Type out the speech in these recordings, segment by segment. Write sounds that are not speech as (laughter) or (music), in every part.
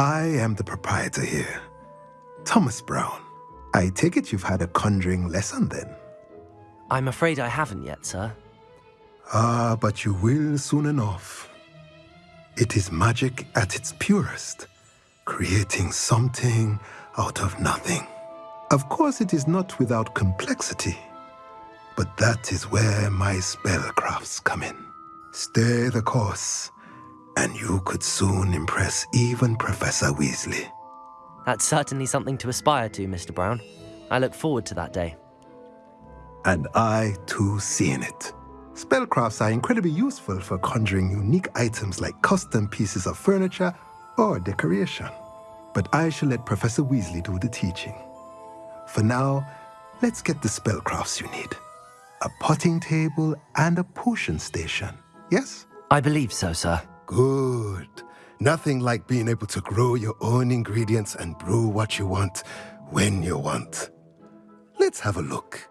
I am the proprietor here, Thomas Brown. I take it you've had a conjuring lesson then? I'm afraid I haven't yet, sir. Ah, but you will soon enough. It is magic at its purest, creating something out of nothing. Of course, it is not without complexity, but that is where my spellcrafts come in. Stay the course, and you could soon impress even Professor Weasley. That's certainly something to aspire to, Mr. Brown. I look forward to that day. And I, too, see in it. Spellcrafts are incredibly useful for conjuring unique items like custom pieces of furniture or decoration. But I shall let Professor Weasley do the teaching. For now, let's get the spellcrafts you need. A potting table and a potion station, yes? I believe so, sir. Good. Nothing like being able to grow your own ingredients and brew what you want when you want. Let's have a look.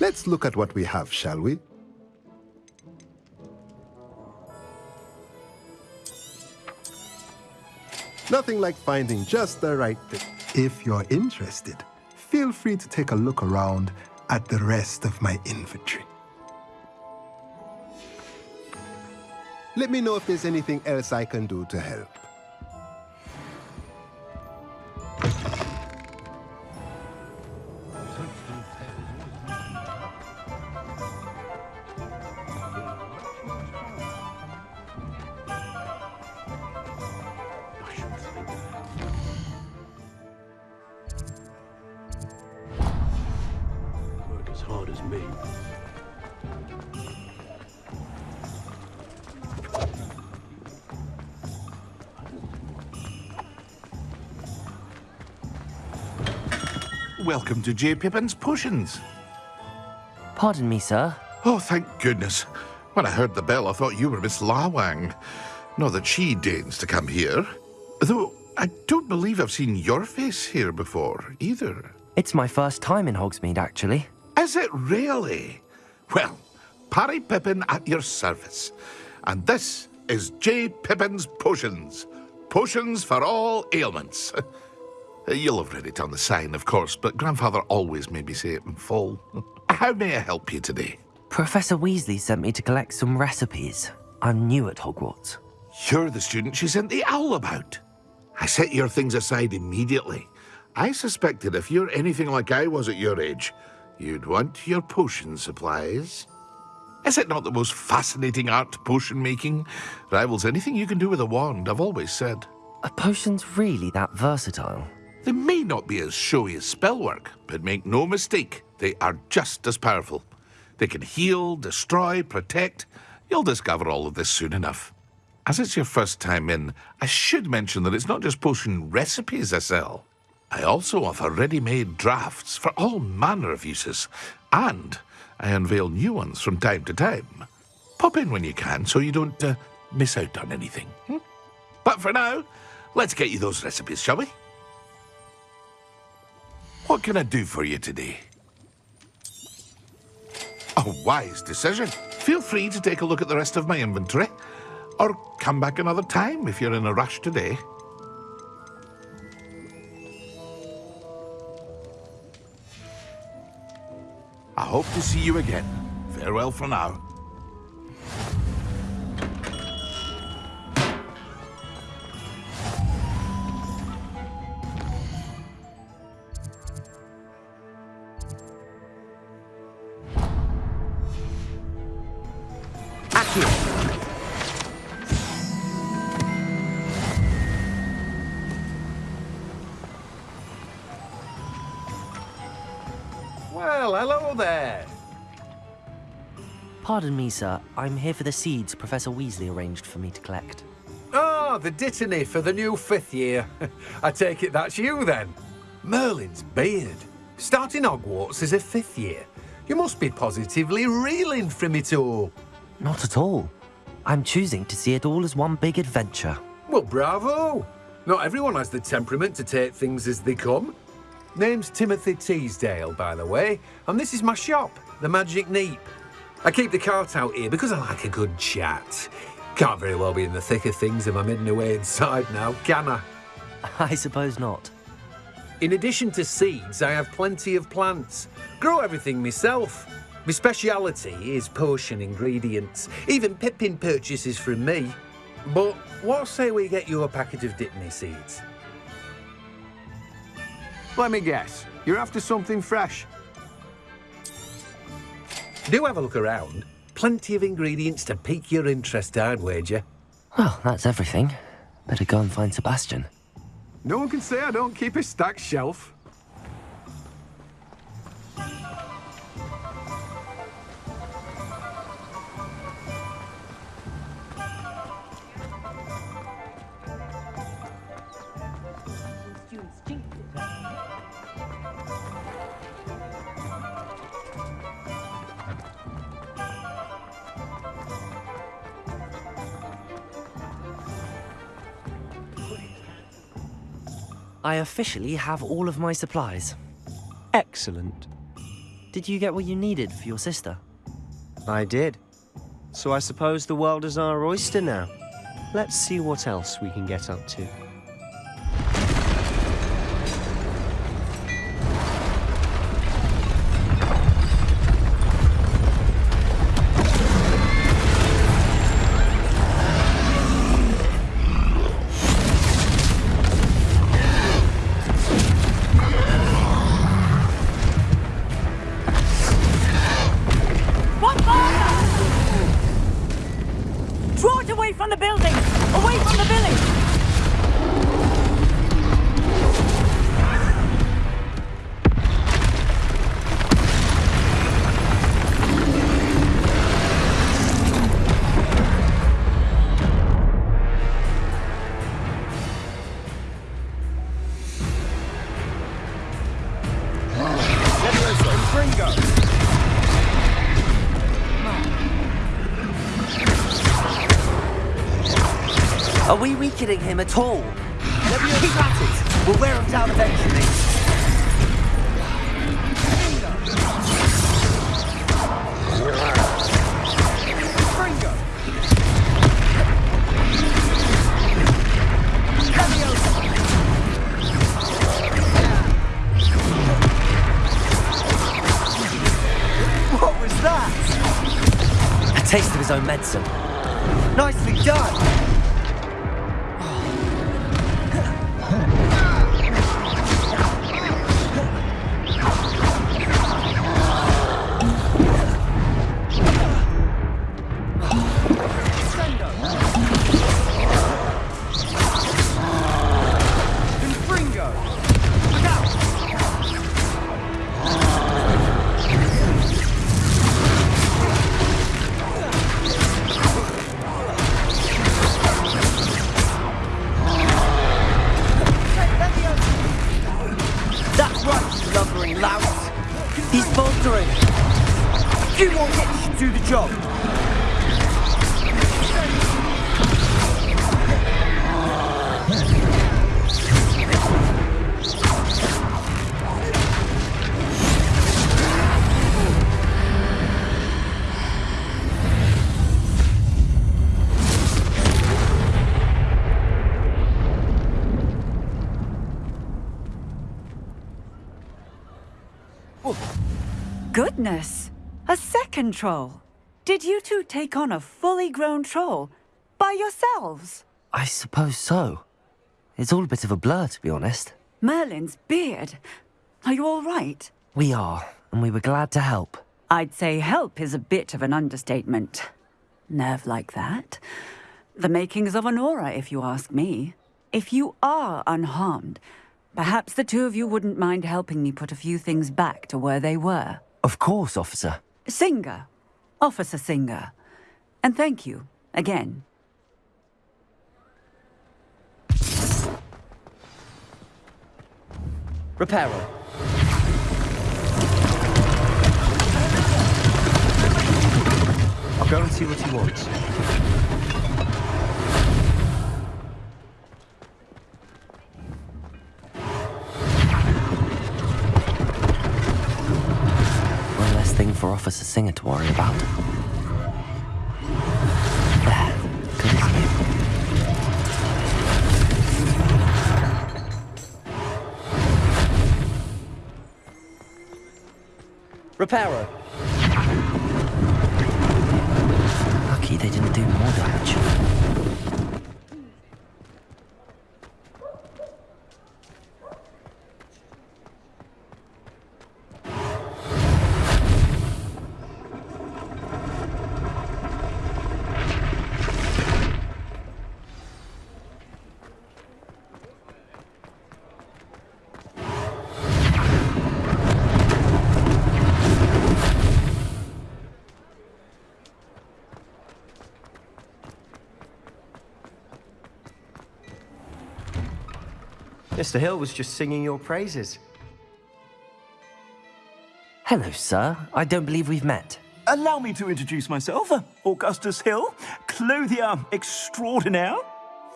Let's look at what we have, shall we? Nothing like finding just the right thing. If you're interested, feel free to take a look around at the rest of my inventory. Let me know if there's anything else I can do to help. Work as hard as me. Welcome to J. Pippin's Potions. Pardon me, sir. Oh, thank goodness. When I heard the bell, I thought you were Miss Lawang. Not that she deigns to come here. Though I don't believe I've seen your face here before, either. It's my first time in Hogsmeade, actually. Is it really? Well, Parry Pippin at your service. And this is J. Pippin's Potions. Potions for all ailments. (laughs) Uh, you'll have read it on the sign, of course, but Grandfather always made me say it in full. (laughs) How may I help you today? Professor Weasley sent me to collect some recipes. I'm new at Hogwarts. You're the student she sent the owl about. I set your things aside immediately. I suspected if you're anything like I was at your age, you'd want your potion supplies. Is it not the most fascinating art, potion making? Rivals anything you can do with a wand, I've always said. Are potions really that versatile? They may not be as showy as spellwork, but make no mistake, they are just as powerful. They can heal, destroy, protect. You'll discover all of this soon enough. As it's your first time in, I should mention that it's not just potion recipes I sell. I also offer ready-made drafts for all manner of uses, and I unveil new ones from time to time. Pop in when you can so you don't uh, miss out on anything. hmm? But for now, let's get you those recipes, shall we? What can I do for you today? A wise decision. Feel free to take a look at the rest of my inventory, or come back another time if you're in a rush today. I hope to see you again. Farewell for now. Well, hello there. Pardon me, sir. I'm here for the seeds Professor Weasley arranged for me to collect. Oh, the Dittany for the new fifth year. (laughs) I take it that's you then. Merlin's beard. Starting Hogwarts as a fifth year. You must be positively reeling from it all. Not at all. I'm choosing to see it all as one big adventure. Well, bravo. Not everyone has the temperament to take things as they come. Name's Timothy Teasdale, by the way, and this is my shop, the Magic Neep. I keep the cart out here because I like a good chat. Can't very well be in the thick of things if I'm hidden away inside now, can I? (laughs) I suppose not. In addition to seeds, I have plenty of plants. Grow everything myself. My speciality is potion ingredients. Even Pippin purchases from me. But what say we get you a packet of Dittany seeds? Let me guess. You're after something fresh. Do have a look around. Plenty of ingredients to pique your interest, I'd wager. Well, that's everything. Better go and find Sebastian. No one can say I don't keep a stacked shelf. I officially have all of my supplies. Excellent. Did you get what you needed for your sister? I did. So I suppose the world is our oyster now. Let's see what else we can get up to. Are we weakening him at all? Keep at it! We'll wear him down eventually. Taste of his own medicine. Nicely done! Job. Goodness! A second troll! Did you two take on a fully grown troll? By yourselves? I suppose so. It's all a bit of a blur, to be honest. Merlin's beard. Are you all right? We are, and we were glad to help. I'd say help is a bit of an understatement. Nerve like that. The makings of an Auror, if you ask me. If you are unharmed, perhaps the two of you wouldn't mind helping me put a few things back to where they were. Of course, officer. Singer. Officer Singer. And thank you, again. Reparo. I'll go and see what he wants. Officer Singer to worry about. There. Lucky they didn't do more damage. Mr. Hill was just singing your praises. Hello, sir. I don't believe we've met. Allow me to introduce myself, uh, Augustus Hill, clothier extraordinaire.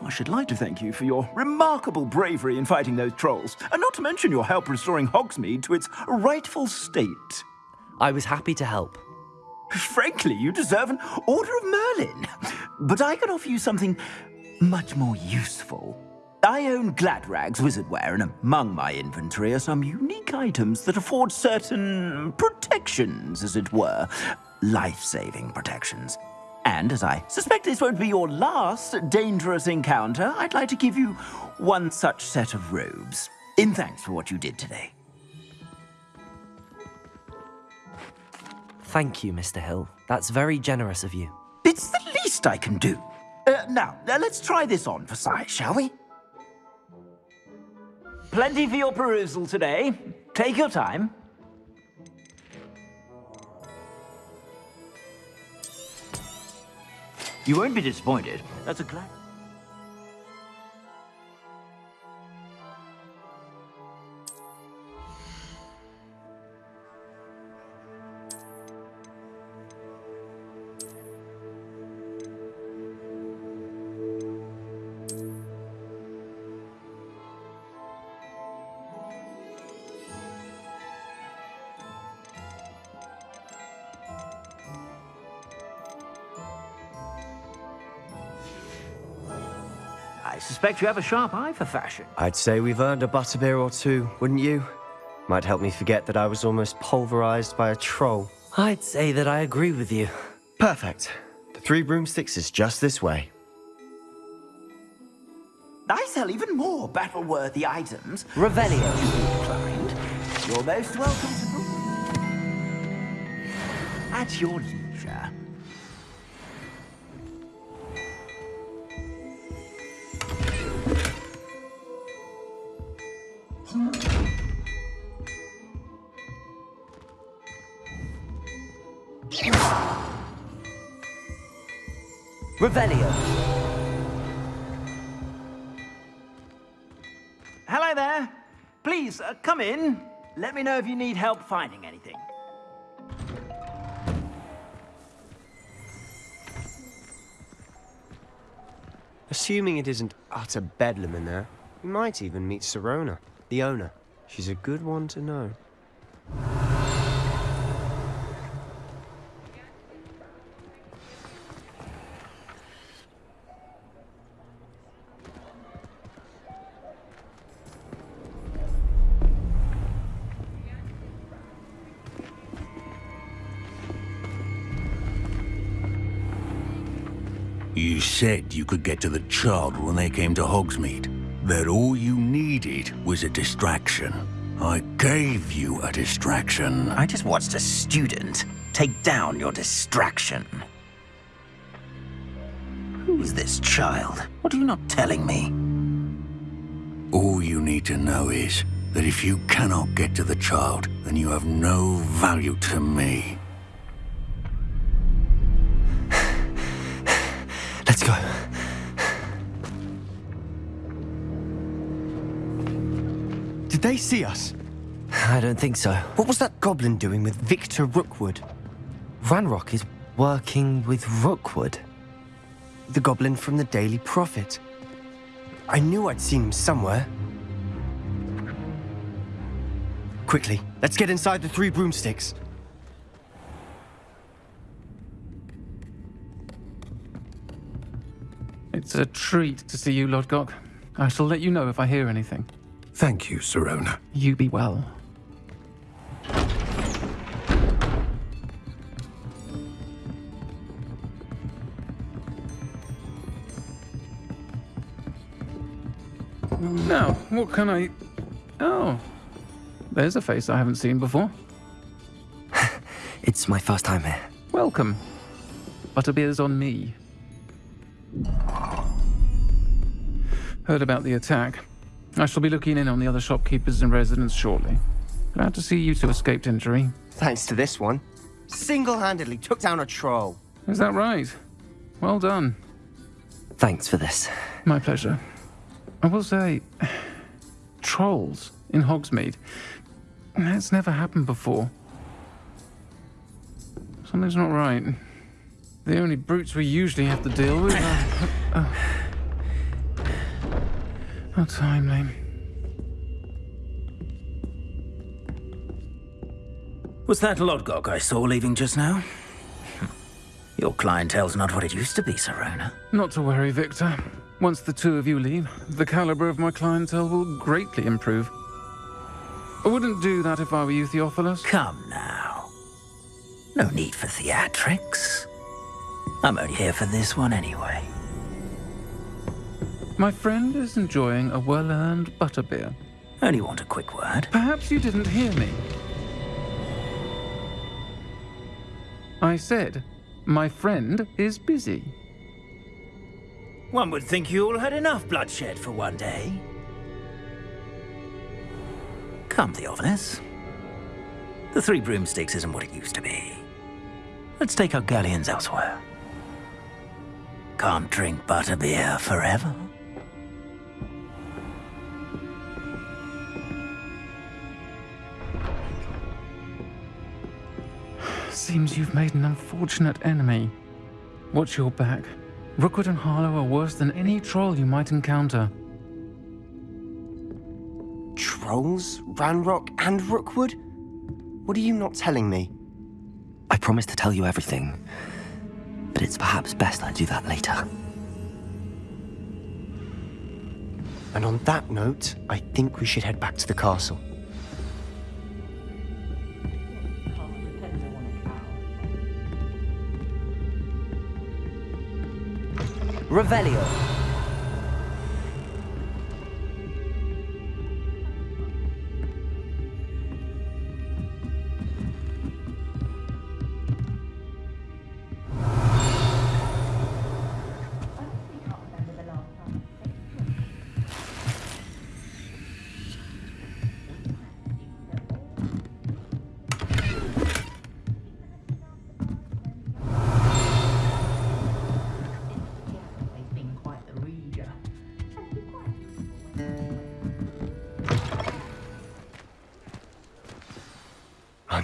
I should like to thank you for your remarkable bravery in fighting those trolls, and not to mention your help restoring Hogsmeade to its rightful state. I was happy to help. Frankly, you deserve an Order of Merlin. But I can offer you something much more useful. I own Gladrags Wizardwear, and among my inventory are some unique items that afford certain protections, as it were. Life-saving protections. And as I suspect this won't be your last dangerous encounter, I'd like to give you one such set of robes. In thanks for what you did today. Thank you, Mr. Hill. That's very generous of you. It's the least I can do. Uh, now, uh, let's try this on for size, shall we? Plenty for your perusal today. Take your time. You won't be disappointed. That's a glad. I suspect you have a sharp eye for fashion. I'd say we've earned a butterbeer or two, wouldn't you? Might help me forget that I was almost pulverized by a troll. I'd say that I agree with you. Perfect. The Three Broomsticks is just this way. I sell even more battle-worthy items. Revelio. Inclined. You're most welcome to... At your leisure. Revelio. Hello there. Please, uh, come in. Let me know if you need help finding anything. Assuming it isn't utter bedlam in there, we might even meet Sirona, the owner. She's a good one to know. Said you could get to the child when they came to Hogsmeade. That all you needed was a distraction. I gave you a distraction. I just watched a student take down your distraction. Who's this child? What are you not telling me? All you need to know is that if you cannot get to the child, then you have no value to me. Let's go. Did they see us? I don't think so. What was that goblin doing with Victor Rookwood? Ranrock is working with Rookwood. The goblin from the Daily Prophet. I knew I'd seen him somewhere. Quickly, let's get inside the three broomsticks. It's a treat to see you, Lodgok. I shall let you know if I hear anything. Thank you, Sirona. You be well. Now, what can I... Oh, there's a face I haven't seen before. (laughs) it's my first time here. Welcome. Butterbeer's on me. Heard about the attack. I shall be looking in on the other shopkeepers and residents shortly. Glad to see you two escaped injury. Thanks to this one. Single-handedly took down a troll. Is that right? Well done. Thanks for this. My pleasure. I will say, (sighs) trolls in Hogsmeade. That's never happened before. Something's not right. The only brutes we usually have to deal with are... Uh, uh, How timely. Was that Lodgok I saw leaving just now? Hmm. Your clientele's not what it used to be, Sirona. Not to worry, Victor. Once the two of you leave, the caliber of my clientele will greatly improve. I wouldn't do that if I were you, Theophilus. Come now. No need for theatrics. I'm only here for this one anyway. My friend is enjoying a well-earned butterbeer. Only want a quick word. Perhaps you didn't hear me. I said, my friend is busy. One would think you all had enough bloodshed for one day. Come, Theophilus. The Three Broomsticks isn't what it used to be. Let's take our galleons elsewhere. Can't drink butterbeer forever. Seems you've made an unfortunate enemy. Watch your back. Rookwood and Harlow are worse than any troll you might encounter. Trolls? Ranrock and Rookwood? What are you not telling me? I promise to tell you everything, but it's perhaps best I do that later. And on that note, I think we should head back to the castle. Revelio.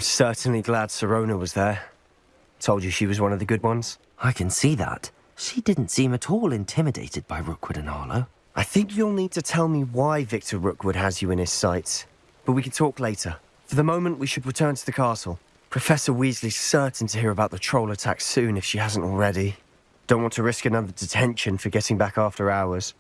I'm certainly glad Sirona was there. Told you she was one of the good ones. I can see that. She didn't seem at all intimidated by Rookwood and Harlow. I think you'll need to tell me why Victor Rookwood has you in his sights. But we can talk later. For the moment, we should return to the castle. Professor Weasley's certain to hear about the troll attack soon if she hasn't already. Don't want to risk another detention for getting back after hours.